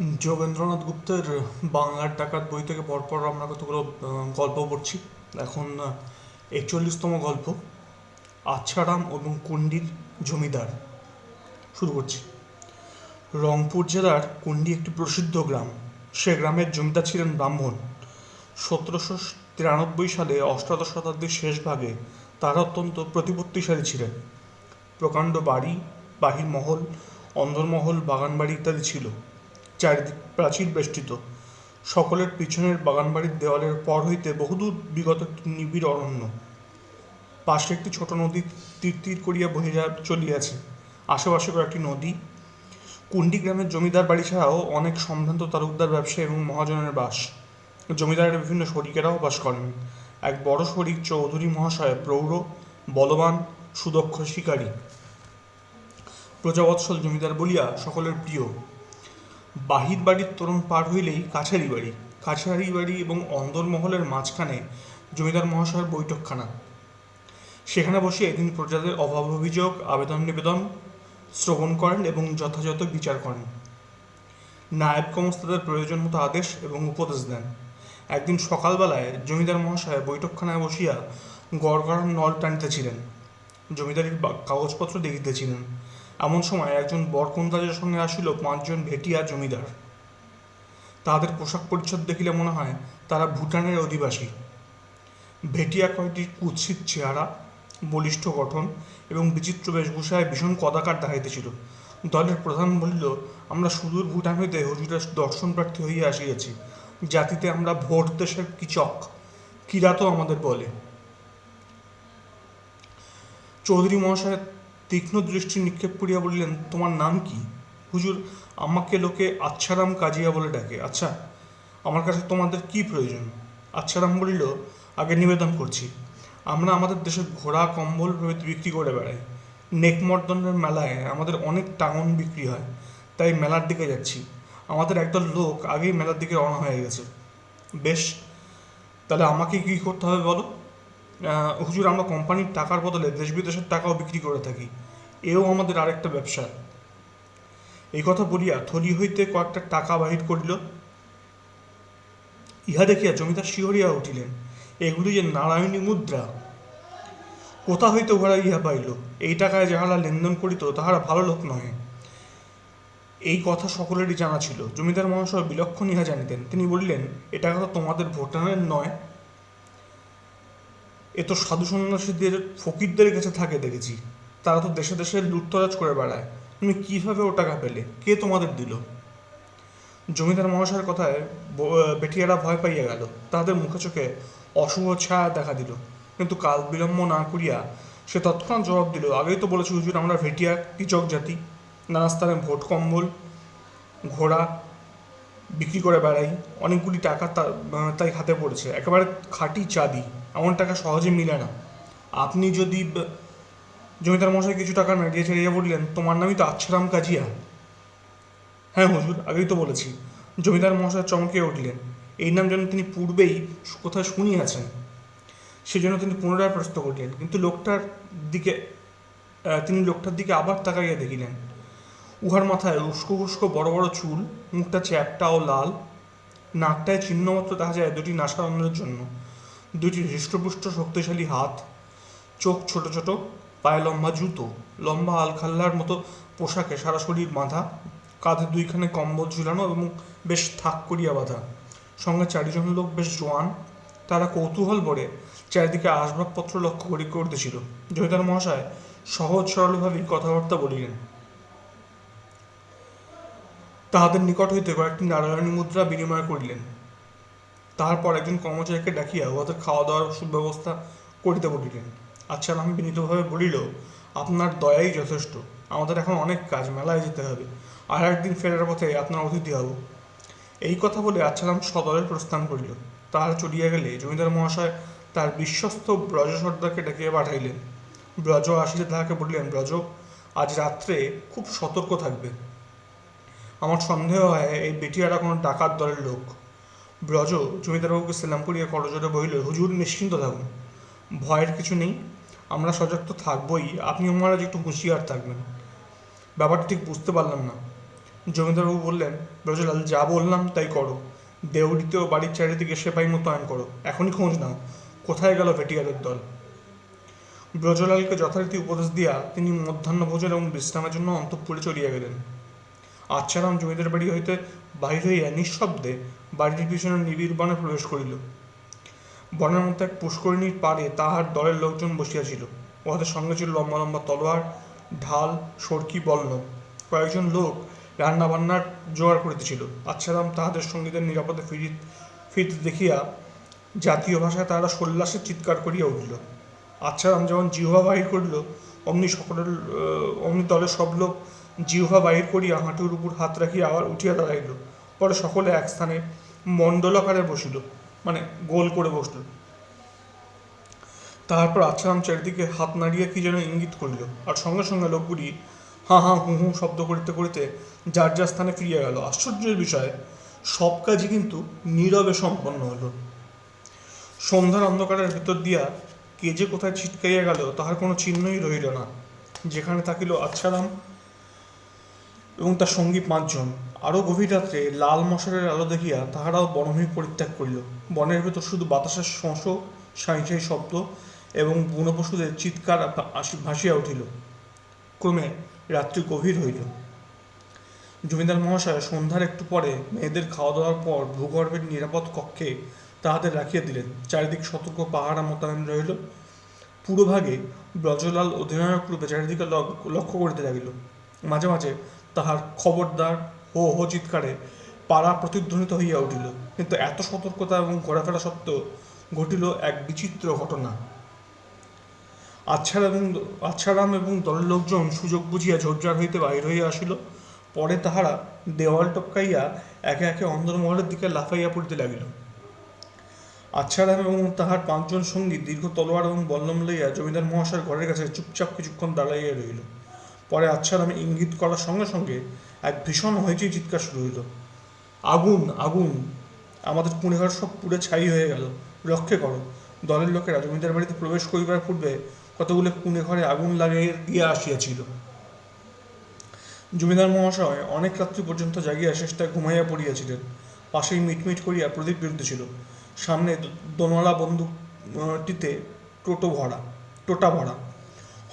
যোগেন্দ্রনাথ গুপ্তের বাংলার ডাকাত বই থেকে পরপর আমরা কতগুলো গল্প পড়ছি। এখন একচল্লিশতম গল্প, আচ্ছারাম এবং কুন্ডির জমিদার। শুরু করছি। রংপুর জেলার কুন্ডি একটি প্রসিদ্ধ গ্রাম। সে গ্রামের জমিদার ছিলেন ব্রাহ্মণ। সতেরোশো তিরানব্বই সালে অষ্টাদশ শতাব্দীর শেষ ভাগে তারা অত্যন্ত প্রতিপত্তিশালী ছিলেন। প্রকাণ্ড বাড়ি, বাহির মহল, অন্দরমহল, বাগানবাড়ি ইত্যাদি ছিল। চারিদিক প্রাচীর বেষ্টিত। সকলের পিছনের বাগানবাড়ির দেওয়ালের পর হইতে বহুদূর বিগত নিবিড় অরণ্য। পাশে একটি ছোট নদী তীর তীর করিয়া বহিয়া চলিয়াছে। আশেপাশে কয়েকটি নদী। কুন্ডি গ্রামের জমিদার বাড়ি ছাড়াও অনেক সম্ভ্রান্ত তালুকদার ব্যবসায়ী এবং মহাজনের বাস। জমিদারের বিভিন্ন শরিকেরাও বাস করেন। এক বড় শরিক চৌধুরী মহাশয় প্রৌঢ়, বলবান, সুদক্ষ শিকারী। প্রজাবৎসল জমিদার বলিয়া সকলের প্রিয়। বাহির বাড়ির তোরণ পার হইলেই কাছারি বাড়ি কাছারি বাড়ি এবং অন্দরমহলের মাঝখানে জমিদার মহাশয়ের বৈঠকখানা। সেখানে বসে তিনি প্রজাদের অভাব অভিযোগ আবেদন নিবেদন, শ্রবণ করেন এবং যথাযথ বিচার করেন। নায়েব কমস্তাদের প্রয়োজন মতো আদেশ এবং উপদেশ দেন। একদিন সকালবেলায় জমিদার মহাশয় বৈঠকখানায় বসিয়া গড়গড়ার নল টানিতেছিলেন। জমিদারির কাগজপত্র দেখিতেছিলেন। এমন সময় একজন বরকন্দাজের সঙ্গে আসিল, পাঁচজন ভেটিয়া জমিদার। তাদের পোশাক পরিচ্ছদ দেখিলে মনে হয় তারা ভুটানের অধিবাসী। ভেটিয়া কয়েকটি কুৎসিত চেহারা, বলিষ্ঠ গঠন এবং বিচিত্র বেশভূষায় ভীষণ কদাকার দেখাইতেছিল। দলের প্রধান বলিল, আমরা সুদূর ভুটান হইতে হুজুরের দর্শন প্রার্থী হইয়া আসিয়াছি। জাতিতে আমরা ভোট দেশের কিচক। কিরাত আমাদের বলে। চৌধুরী মহাশয় তীক্ষ্ণ দৃষ্টি নিক্ষেপ করিয়া বলিলেন, তোমার নাম কি? হুজুর, আমাকে লোকে আচ্ছারাম কাজিয়া বলে ডাকে। আচ্ছা আমার কাছে তোমাদের কি প্রয়োজন? আচ্ছারাম বলিল, আগে নিবেদন করছি। আমরা আমাদের দেশে ঘোড়া, কম্বল প্রভৃতি বিক্রি করে বেড়াই। নেকমর্দনের মেলায় আমাদের অনেক টাউন বিক্রি হয়। তাই মেলার দিকে যাচ্ছি। আমাদের একদল লোক আগেই মেলার দিকে রওনা হয়ে গেছে। বেশ, তাহলে আমাকে কি করতে হবে বলো? হুজুর, আমরা কোম্পানির টাকার বদলে দেশ বিদেশের টাকাও বিক্রি করে থাকি। এও আমাদের আরেকটা ব্যবসা। এই কথা বলিয়া থলি হইতে কয়েকটা টাকা বাহির করিল। ইহা দেখিয়া জমিদার শিহরিয়া উঠিলেন, এগুলি যে নারায়ণী মুদ্রা, কোথা হইতে উহারা ইহা পাইল? এই টাকায় যাহারা লেনদেন করিত, তাহারা ভালো লোক নহে। এই কথা সকলেরই জানা ছিল। জমিদার মহাশয় বিলক্ষণ ইহা জানিতেন। তিনি বলিলেন, এ টাকা তো তোমাদের ভোটানের নয়। এ তো সাধু সন্ন্যাসীদের, ফকিরদের কাছে থাকে দেখেছি। তারা তো দেশে দেশে লুটতরাজ করে বেড়ায়। তুমি কীভাবে ও টাকা পেলে? কে তোমাদের দিল? জমিদার মহাশয়ের কথায় বেটিয়ারা ভয় পাইয়া গেল। তাহাদের মুখে চোখে অশুভ ছায়া দেখা দিল। কিন্তু কাল বিলম্ব না করিয়া সে তৎক্ষণাৎ জবাব দিল, আগেই তো বলেছি হুজুর, আমরা ভেটিয়া কিচক জাতি। নানা স্থানে ভোট, কম্বল, ঘোড়া বিক্রি করে বেড়াই। অনেকগুলি টাকা তাই হাতে পড়েছে। একেবারে খাঁটি চাঁদি এমন টাকা সহজে মিলে না। আপনি যদি জমিদার মশাই কিছু টাকা নাড়িয়ে ছাড়িয়ে বললেন, তোমার নামই তো আচ্ছারাম কাজিয়া। হ্যাঁ হুজুর, আগেই তো বলেছি। জমিদার মশাই চমকে উঠলেন। এই নাম যেন তিনি পূর্বেই কোথায় শুনিয়াছেন। সেজন্য তিনি পুনরায় প্রশ্ন করলেন, কিন্তু লোকটার দিকে তিনি লোকটার দিকে আবার তাকাইয়া দেখিলেন। উহার মাথায় উস্কো উস্কো বড় বড় চুল, মুখটা চ্যাপটা ও লাল, নাকটায় চিহ্নমাত্র দেখা যায় দুটি নাসারন্ধ্রের জন্য। দুটি হৃষ্টপুষ্ট শক্তিশালী হাত, চোখ ছোট ছোট পায়ে লম্বা জুতো, লম্বা আলখাল্লার মতো পোশাকে সারা শরীর বাঁধা, কাঁধে দুইখানে কম্বল ঝুলানো এবং বেশ থাক করিয়া বাঁধা। সঙ্গে চারিজন লোক বেশ জোয়ান, তারা কৌতূহল ভরে চারিদিকে আসবাবপত্র লক্ষ্য করি করতেছিল। জমিদার মহাশয় সহজ সরলভাবেই কথাবার্তা বলিলেন, তাহাদের নিকট হইতে কয়েকটি নারায়ণী মুদ্রা বিনিময় করিলেন। তাহার পর একজন কর্মচারীকে ডাকিয়া উহাদের খাওয়া দাওয়ার সুব্যবস্থা করিতে বলিলেন। আচ্ছা আমি বিনীতভাবে বলিল, আপনার দয়াই যথেষ্ট। আমাদের এখন অনেক কাজ, মেলায় যেতে হবে। আর একদিন ফেরার পথে আপনার অতিথি হব। এই কথা বলে আচ্ছালাম সদরে প্রস্থান করিল। তাহার চলিয়া গেলে জমিদার মহাশয় তার বিশ্বস্ত ব্রজ সর্দারকে ডাকিয়া পাঠাইলেন। ব্রজ আসিলে তাহাকে বলিলেন, ব্রজ, আজ রাত্রে খুব সতর্ক থাকবে। আমার সন্দেহ হয় এই বেটিয়ারা কোনো ডাকাত দলের লোক। ব্রজ, জমিদারবাবুকে সেলাম করিয়া করজোরে বহিল, হুজুর, নিশ্চিন্ত থাকুন। ভয়ের কিছু নেই। আমরা সজাগ তো থাকবই। আপনি মহারাজ একটু হুঁশিয়ার থাকবেন। ব্যাপারটা ঠিক বুঝতে পারলাম না। জমিদারবাবু বললেন, ব্রজলাল, যা বললাম তাই করো। দেউড়িতে ও বাড়ির চারিদিকে সেপাই মোতায়েন করো। এখনই খোঁজ নাও। কোথায় গেল ভেটিয়ারের দল? ব্রজলালকে যথারীতি উপদেশ দিয়া তিনি মধ্যাহ্নভোজন এবং বিশ্রামের জন্য অন্তঃপুরে চলিয়া গেলেন। আচ্ছারাম জমিদার বাড়ি হইতে বাহির হইয়া নিঃশব্দে বাড়িটির পিছনে নিবিড় বনে প্রবেশ করিল। বনের মধ্যে এক পুষ্করিণীর পাড়ে তাহার দলের লোকজন বসিয়াছিল। উহাদের সঙ্গে ছিল লম্বা লম্বা তলোয়ার, ঢাল, সরকি বল্ল কয়েকজন লোক রান্না বান্নার জোগাড় করিতেছিল। আচ্ছারাম তাহাদের সঙ্গীদের নিরাপদে ফিরি ফিরতে দেখিয়া জাতীয় ভাষায় তাহারা সল্লাসে চিৎকার করিয়া উঠিল। আচ্ছারাম যেমন জিহ্বা বাহির করিল, অমনি সকলের অমনি দলের সব লোক জিহ্বা বাহির করিয়া হাঁটুর উপর হাত রাখিয়া আবার উঠিয়া দাঁড়াইল। পরে সকলে এক স্থানে মণ্ডলাকারে বসিল। মানে গোল করে বসল। তারপর আচ্ছারাম চারিদিকে হাত নাড়িয়া কি যেন ইঙ্গিত করিল। আর সঙ্গে সঙ্গে লোকগুলি হাঁ হাঁ হু হু শব্দ করিতে করিতে যার যার স্থানে ফিরিয়া গেল। আশ্চর্যের বিষয়, সব কাজই কিন্তু নীরবে সম্পন্ন হলো। সন্ধ্যার অন্ধকারের ভিতর দিয়া কে যে কোথায় ছিটকাইয়া গেল, তাহার কোনো চিহ্নই রহিল না। যেখানে থাকিল আচ্ছারাম এবং তার সঙ্গী পাঁচজন। আরও গভীর রাত্রে লাল মশারের আলো দেখিয়া তাহারাও বনভূমি পরিত্যাগ করিল। বনের ভেতর শুধু বাতাসের শোঁস সাঁই সাঁই শব্দ এবং বুনো পশুদের চিৎকার ভাসিয়া উঠিল। ক্রমে রাত্রি গভীর হইল। জমিদার মহাশয় সন্ধ্যার একটু পরে মেয়েদের খাওয়া দাওয়ার পর ভূগর্ভের নিরাপদ কক্ষে তাহাদের রাখিয়া দিলেন। চারিদিক সতর্ক পাহারা মোতায়েন রহিল পুরোভাগে ব্রজলাল অধিনায়ক রূপে চারিদিকে লক- লক্ষ্য করিতে লাগিল। মাঝে মাঝে তাহার খবরদার হো হো চিৎকারে পাড়া প্রতিধ্বনিত হইয়া উঠিল। কিন্তু এত সতর্কতা এবং ঘোরাফেরা সত্ত্বেও ঘটিল এক বিচিত্র ঘটনা। আচ্ছারাম এবং আচ্ছারাম এবং দলের লোকজন সুযোগ বুঝিয়া ঝোরঝাড় হইতে বাহির হইয়া আসিল। পরে তাহারা দেওয়াল টপকাইয়া একে একে অন্দরমহলের দিকে লাফাইয়া পড়িতে লাগিল। আচ্ছারাম এবং তাহার পাঁচজন সঙ্গী দীর্ঘ তলোয়ার এবং বল্লম লইয়া জমিদার মহাশয়ের ঘরের কাছে চুপচাপ কিছুক্ষণ দাঁড়াইয়া রহিল। পরে আচ্ছারাম ইঙ্গিত করার সঙ্গে সঙ্গে এক ভীষণ হইচই চিৎকার শুরু হইল। আগুন আগুন! আমাদের কুড়েঘর সব পুড়ে ছাই হয়ে গেল। রক্ষে করো, দলের লোকেরা জমিদার বাড়িতে প্রবেশ করিবার পূর্বে কতগুলো কুঁড়ে ঘরে আগুন লাগাইয়া দিয়া আসিয়াছিল। জমিদার মহাশয় অনেক রাত্রি পর্যন্ত জাগিয়া শেষটা ঘুমাইয়া পড়িয়াছিলেন। পাশেই মিটমিট করিয়া প্রদীপ জ্বলিতেছিল সামনে দোনলা বন্দুকটিতে টোটো ভরা, টোটা ভরা।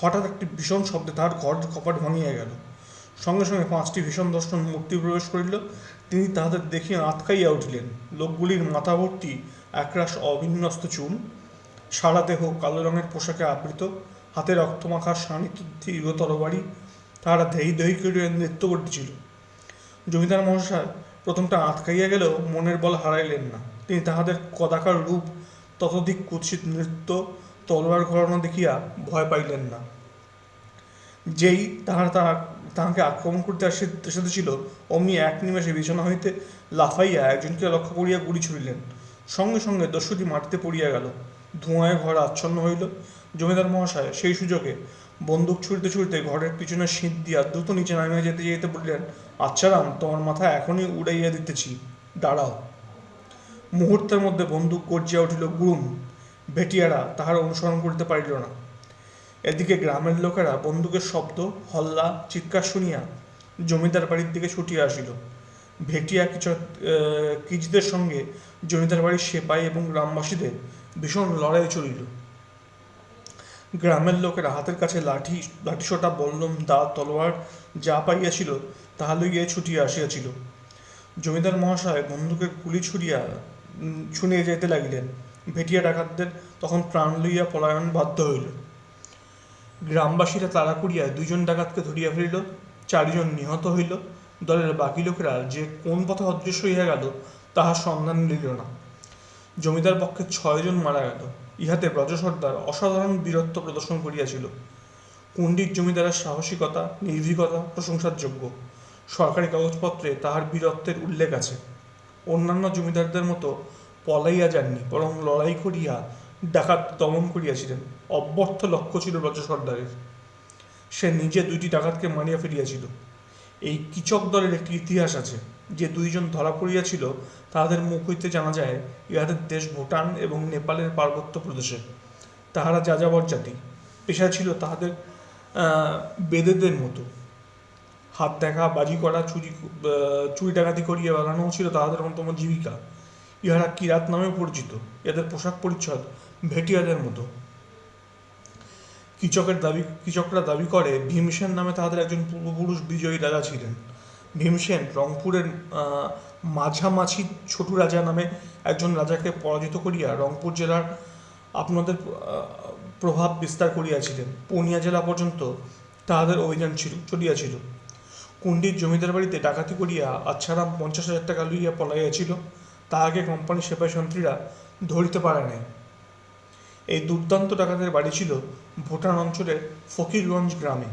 হঠাৎ একটি ভীষণ শব্দে তাহার ঘর কপাট ভাঙিয়া গেল। সঙ্গে সঙ্গে পাঁচটি ভীষণ দর্শন মূর্তি প্রবেশ করিল। তিনি তাহাদের দেখিয়া আতকাইয়া উঠিলেন। লোকগুলির মাথা ভর্তি একরাশ অবিন্যস্ত চুল, সারা দেহ কালো রঙের পোশাকে আবৃত, হাতে রক্তমাখা শানিত দীর্ঘ তরবারি তাহারা ধেই দহি করিয়া নৃত্য করতেছিল। জমিদার মহাশয় প্রথমটা আটকাইয়া গেলেও মনের বল হারাইলেন না। তিনি তাহাদের কদাকার রূপ, ততোধিক কুৎসিত নৃত্য তলোয়ার ঘরানো দেখিয়া ভয় পাইলেন না। যেই তাহার তাহা তাহাকে আক্রমণ করতে আসি- এসেছিল অমনি এক নিমেষে বিছানা হইতে লাফাইয়া একজনকে লক্ষ্য করিয়া গুলি ছুড়িলেন। সঙ্গে সঙ্গে দস্যুটি মাটিতে পড়িয়া গেল। ধোঁয়ায় ঘর আচ্ছন্ন হইল। জমিদার মহাশয় সেই সুযোগে বন্দুক ছুড়তে ছুড়তে ঘরের পিছনে শীত দিয়া দ্রুত নিচে নামিয়া যেতে যেতে বললেন আচ্ছা রাম, তোমার মাথা এখনই উড়াইয়া দিতেছি। দাঁড়াও। মুহূর্তের মধ্যে বন্দুক গর্জিয়া উঠিল গুরুম ভেটিয়ারা তাহার অনুসরণ করিতে পারিল না। এদিকে গ্রামের লোকেরা বন্দুকের শব্দ, হল্লা, চিৎকার শুনিয়া জমিদার বাড়ির দিকে ছুটিয়া আসিল। ভেটিয়া কিছু কিচদের সঙ্গে জমিদার বাড়ির সেপাই এবং গ্রামবাসীদের ভীষণ লড়াই চলিল। গ্রামের লোকেরা হাতের কাছে লাঠি, লাঠিসোটা, বল্লম দা তলোয়ার যা পাইয়াছিল তাহা লইয়া ছুটিয়া আসিয়াছিল। জমিদার মহাশয় বন্দুকের গুলি ছুড়িয়া শুনিয়া যাইতে লাগিলেন। ভেটিয়া ডাকাতদের তখন প্রাণ লইয়া পলায়ন বাধ্য হইল। গ্রামবাসীরা তাড়া করিয়া দুইজন ডাকাতকে ধরিয়া ফেলিল, চারিজন নিহত হইল। দলের বাকি লোকেরা যে কোন পথে অদৃশ্য হইয়া গেল তাহার সন্ধান দিল না। জমিদার পক্ষে ছয়জন মারা গেল। ইহাতে ব্রজ সর্দার অসাধারণ বীরত্ব প্রদর্শন করিয়াছিল। কুণ্ডির জমিদারের সাহসিকতা, নির্ভীকতা প্রশংসার যোগ্য সরকারি কাগজপত্রে তাহার বীরত্বের উল্লেখ আছে। অন্যান্য জমিদারদের মতো পলাইয়া যাননি, বরং লড়াই করিয়া ডাকাত দমন করিয়াছিলেন। অব্যর্থ লক্ষ্য ছিল ব্রজ সর্দারের। সে নিজে দুইটি ডাকাতকে মারিয়া ফেলিয়াছিল। এই কিচক দলের একটি ইতিহাস আছে, যে দুইজন ধরা পড়িয়াছিল, তাহাদের মুখ হইতে জানা যায়, ইহাদের দেশ ভুটান এবং নেপালের পার্বত্য প্রদেশে। তাহারা যাযাবর জাতি। পেশা ছিল তাহাদের বেদেদের মতো। হাত দেখা, বাজি করা, চুরি চুরি ডাকাতি করিয়া বেড়ানো ছিল তাহাদের অন্যতম জীবিকা। ইহারা কিরাত নামে পরিচিত। এদের পোশাক পরিচ্ছদ ভেটিয়াদের মতো। কৃচকের দাবি কৃচকরা দাবি করে ভীমসেন নামে তাহাদের একজন পূর্বপুরুষ বিজয়ী রাজা ছিলেন। ভীমসেন রংপুরের আহ, মাঝামাছি ছোটু রাজা নামে একজন রাজাকে পরাজিত করিয়া রংপুর জেলার আপনাদের প্রভাব বিস্তার করিয়াছিলেন। পূর্ণিয়া জেলা পর্যন্ত তাহাদের অভিযান ছিল চলিয়াছিল। কুণ্ডির জমিদার বাড়িতে ডাকাতি করিয়া আচ্ছারাম পঞ্চাশ হাজার টাকা লইয়া পলাইয়াছিল। তাহাকে কোম্পানির সেপাই সন্ত্রীরা ধরিতে পারে নাই। এই দুর্দান্ত ডাকাতের বাড়ি ছিল ভুটান অঞ্চলের ফকিরগঞ্জ গ্রামে।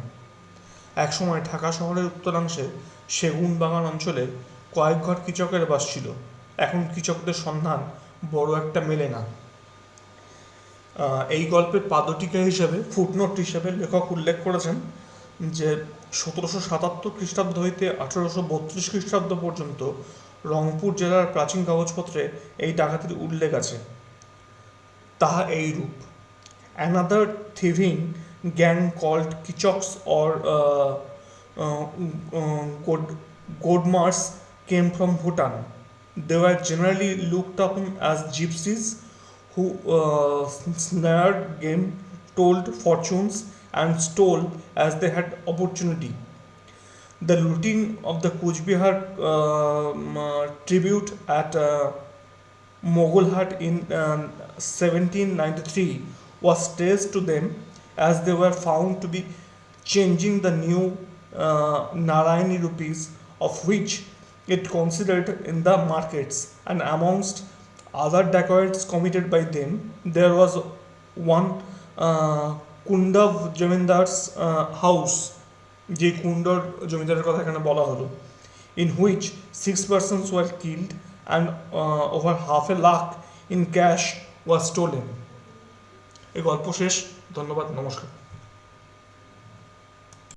একসময় ঢাকা শহরের উত্তরাংশে সেগুন বাগান অঞ্চলে কয়েক ঘর কৃচকের বাস ছিল। এখন কৃচকদের সন্ধান বড় একটা মেলে না। এই গল্পের পাদটিকা হিসেবে ফুটনোট হিসেবে লেখক উল্লেখ করেছেন যে, সতেরোশো সাতাত্তর খ্রিস্টাব্দ হইতে আঠেরোশো বত্রিশ খ্রিস্টাব্দ পর্যন্ত রংপুর জেলার প্রাচীন কাগজপত্রে এই ডাকাতির উল্লেখ আছে। তাহা এই রূপ another thieving gang called Kichaks or Godmars came from Bhutan they are generally look up as gypsies who snare game told fortunes and stole as they had opportunity The looting of the Kuch Bihar um, uh, tribute at uh, Mogulhat in um, 1793 was traced to them as they were found to be changing the new uh, Narayani rupees of which it considered in the markets. And amongst other dacoits committed by them there was one uh, Kundav Jamindar's uh, house যে কুণ্ডর জমিদারের কথা এখানে বলা হলো in which six persons were killed and over half a lakh in cash was stolen এই গল্প শেষ। ধন্যবাদ, নমস্কার।